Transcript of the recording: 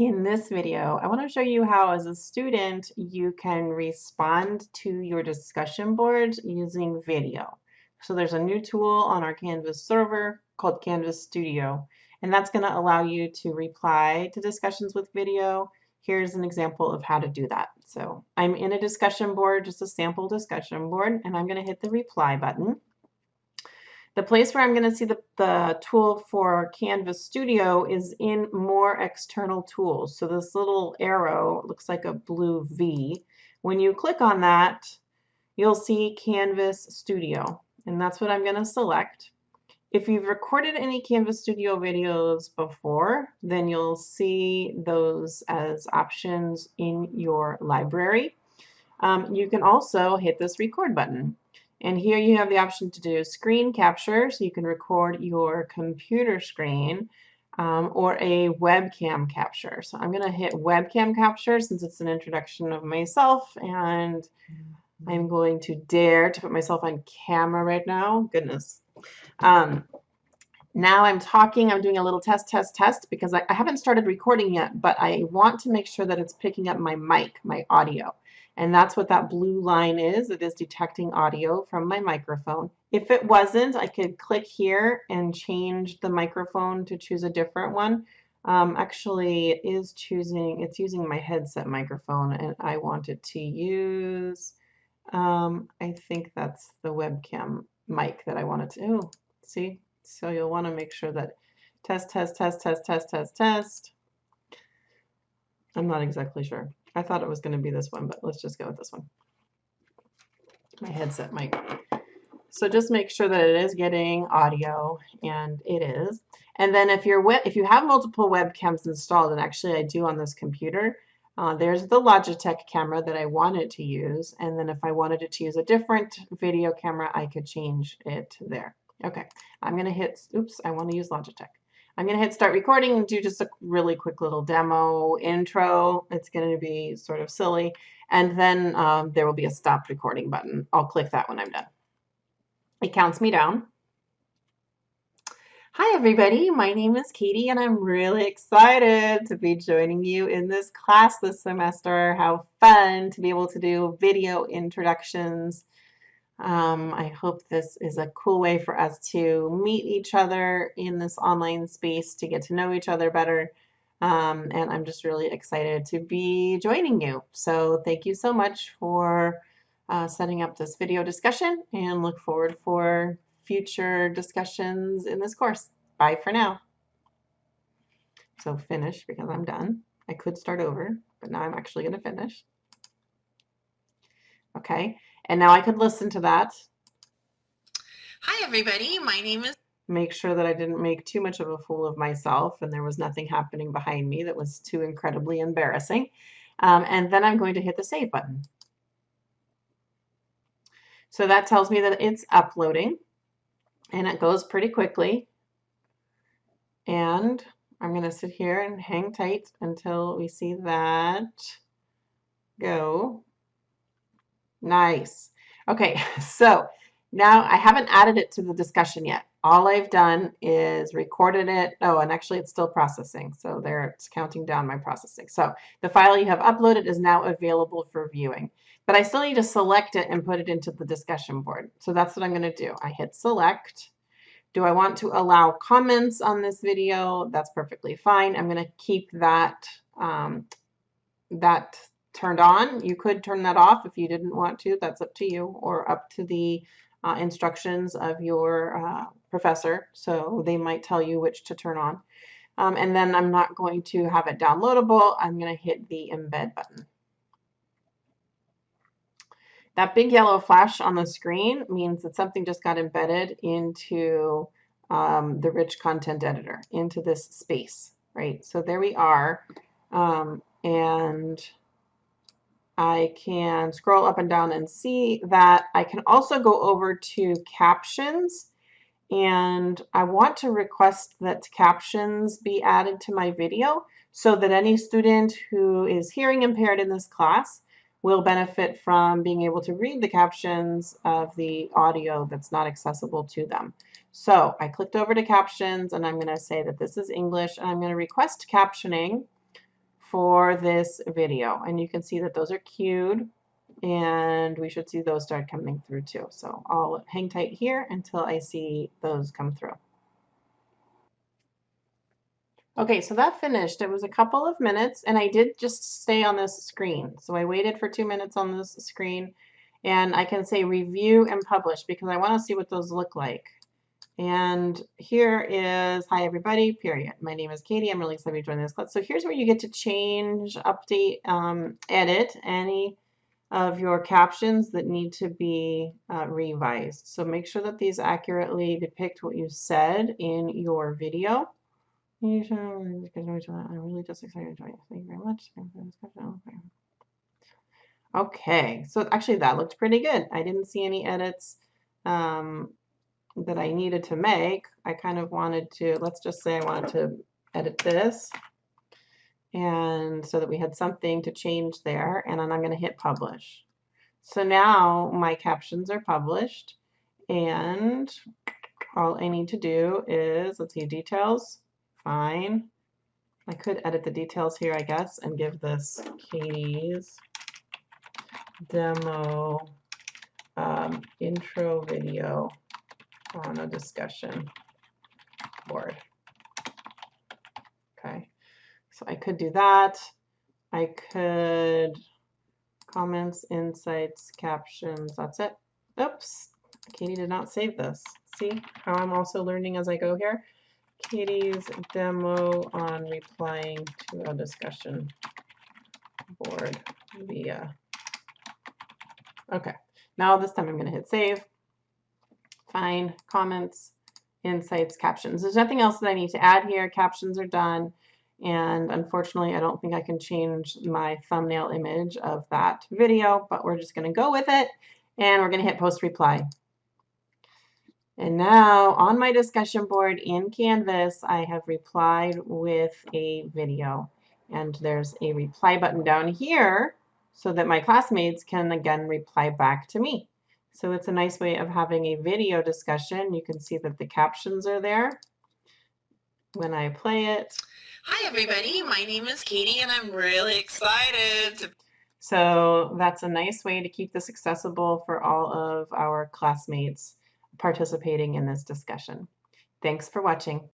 In this video, I want to show you how as a student you can respond to your discussion board using video. So there's a new tool on our Canvas server called Canvas Studio and that's going to allow you to reply to discussions with video. Here's an example of how to do that. So I'm in a discussion board, just a sample discussion board, and I'm going to hit the reply button. The place where I'm going to see the, the tool for Canvas Studio is in More External Tools. So this little arrow looks like a blue V. When you click on that, you'll see Canvas Studio, and that's what I'm going to select. If you've recorded any Canvas Studio videos before, then you'll see those as options in your library. Um, you can also hit this record button. And here you have the option to do screen capture, so you can record your computer screen um, or a webcam capture. So I'm going to hit webcam capture since it's an introduction of myself and I'm going to dare to put myself on camera right now. Goodness. Um, now I'm talking, I'm doing a little test, test, test because I, I haven't started recording yet, but I want to make sure that it's picking up my mic, my audio. And that's what that blue line is. It is detecting audio from my microphone. If it wasn't, I could click here and change the microphone to choose a different one. Um, actually, it is choosing, it's using my headset microphone and I wanted to use, um, I think that's the webcam mic that I wanted to, oh, see? So you'll want to make sure that test, test, test, test, test, test, test. I'm not exactly sure. I thought it was going to be this one, but let's just go with this one. My headset mic. So just make sure that it is getting audio, and it is. And then if you're if you have multiple webcams installed, and actually I do on this computer, uh, there's the Logitech camera that I wanted to use, and then if I wanted to use a different video camera, I could change it there. Okay, I'm going to hit, oops, I want to use Logitech. I'm going to hit start recording and do just a really quick little demo intro. It's going to be sort of silly. And then um, there will be a stop recording button. I'll click that when I'm done. It counts me down. Hi everybody, my name is Katie and I'm really excited to be joining you in this class this semester. How fun to be able to do video introductions um, I hope this is a cool way for us to meet each other in this online space to get to know each other better. Um, and I'm just really excited to be joining you. So thank you so much for uh, setting up this video discussion and look forward for future discussions in this course. Bye for now. So finish because I'm done. I could start over, but now I'm actually going to finish. Okay. And now I could listen to that. Hi, everybody. My name is. Make sure that I didn't make too much of a fool of myself and there was nothing happening behind me that was too incredibly embarrassing. Um, and then I'm going to hit the save button. So that tells me that it's uploading and it goes pretty quickly. And I'm going to sit here and hang tight until we see that go. Nice. Okay, so now I haven't added it to the discussion yet. All I've done is recorded it. Oh, and actually it's still processing. So there it's counting down my processing. So the file you have uploaded is now available for viewing. But I still need to select it and put it into the discussion board. So that's what I'm going to do. I hit select. Do I want to allow comments on this video? That's perfectly fine. I'm going to keep that um, that turned on. You could turn that off if you didn't want to. That's up to you or up to the uh, instructions of your uh, professor. So they might tell you which to turn on. Um, and then I'm not going to have it downloadable. I'm going to hit the embed button. That big yellow flash on the screen means that something just got embedded into um, the rich content editor, into this space, right? So there we are. Um, and I can scroll up and down and see that I can also go over to captions and I want to request that captions be added to my video so that any student who is hearing impaired in this class will benefit from being able to read the captions of the audio that's not accessible to them. So I clicked over to captions and I'm going to say that this is English and I'm going to request captioning for this video. And you can see that those are queued and we should see those start coming through too. So I'll hang tight here until I see those come through. Okay, so that finished. It was a couple of minutes and I did just stay on this screen. So I waited for two minutes on this screen and I can say review and publish because I want to see what those look like. And here is, hi everybody, period. My name is Katie. I'm really excited to join this class. So here's where you get to change, update, um, edit any of your captions that need to be uh, revised. So make sure that these accurately depict what you said in your video. I'm really just excited to join you. Thank you very much. Okay, so actually that looked pretty good. I didn't see any edits. Um, that I needed to make, I kind of wanted to, let's just say I wanted to edit this and so that we had something to change there and then I'm going to hit publish. So now my captions are published and all I need to do is, let's see, details, fine. I could edit the details here, I guess, and give this Katie's demo um, intro video on a discussion board. Okay, so I could do that. I could comments, insights, captions, that's it. Oops, Katie did not save this. See how I'm also learning as I go here? Katie's demo on replying to a discussion board via. Okay, now this time I'm going to hit save fine, comments, insights, captions. There's nothing else that I need to add here. Captions are done. And unfortunately, I don't think I can change my thumbnail image of that video, but we're just going to go with it. And we're going to hit post reply. And now on my discussion board in Canvas, I have replied with a video. And there's a reply button down here so that my classmates can again reply back to me. So it's a nice way of having a video discussion. You can see that the captions are there when I play it. Hi, everybody. My name is Katie, and I'm really excited. So that's a nice way to keep this accessible for all of our classmates participating in this discussion. Thanks for watching.